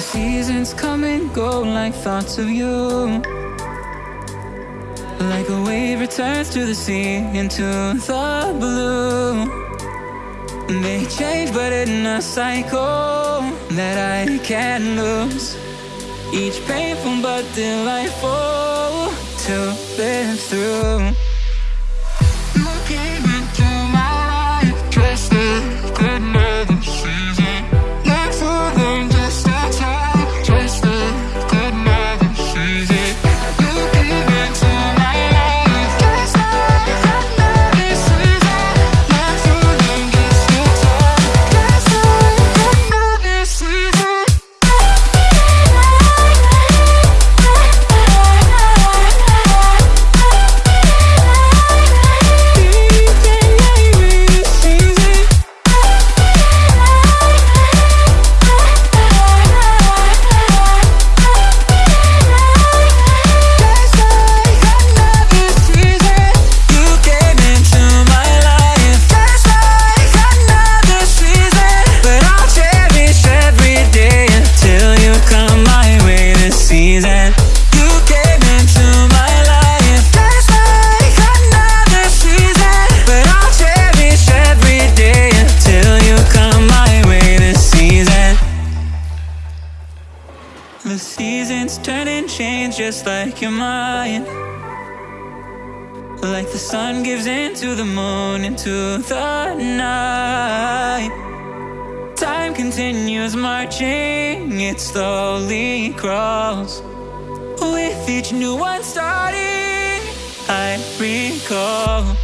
The seasons come and go like thoughts of you. Like a wave returns to the sea into the blue. They change, but in a cycle that I can't lose. Each painful but delightful to live through. Seasons turn and change just like your mind. Like the sun gives into the moon, into the night. Time continues marching, it slowly crawls. With each new one starting, I recall